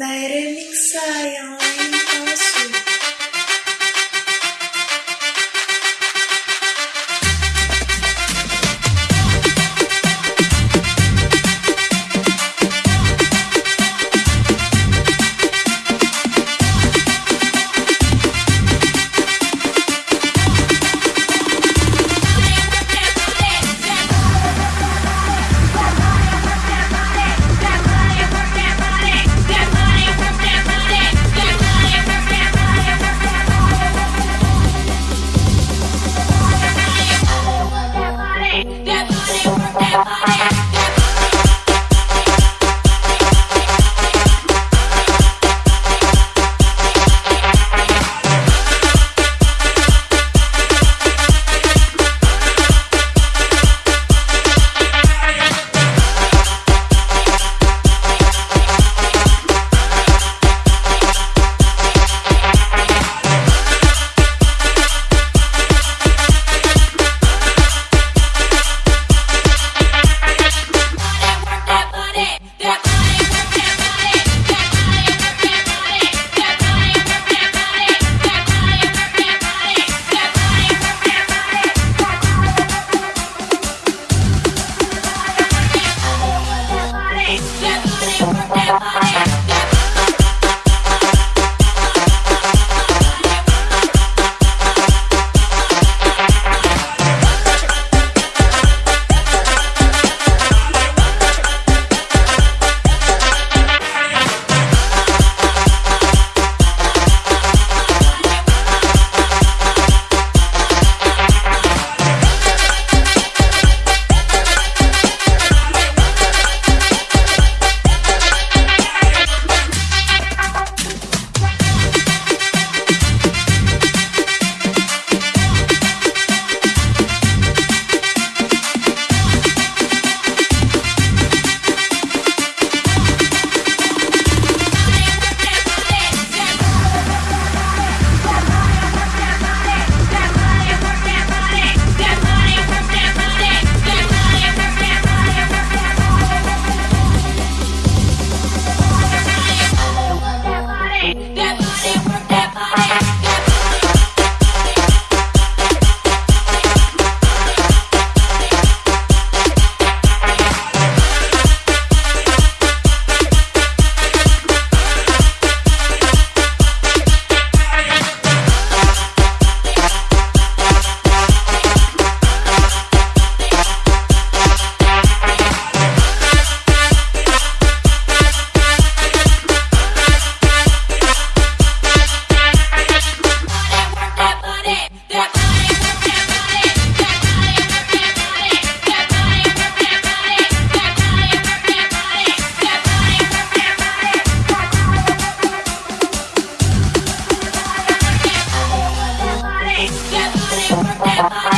May remix sa yang lain you, that body. Bye.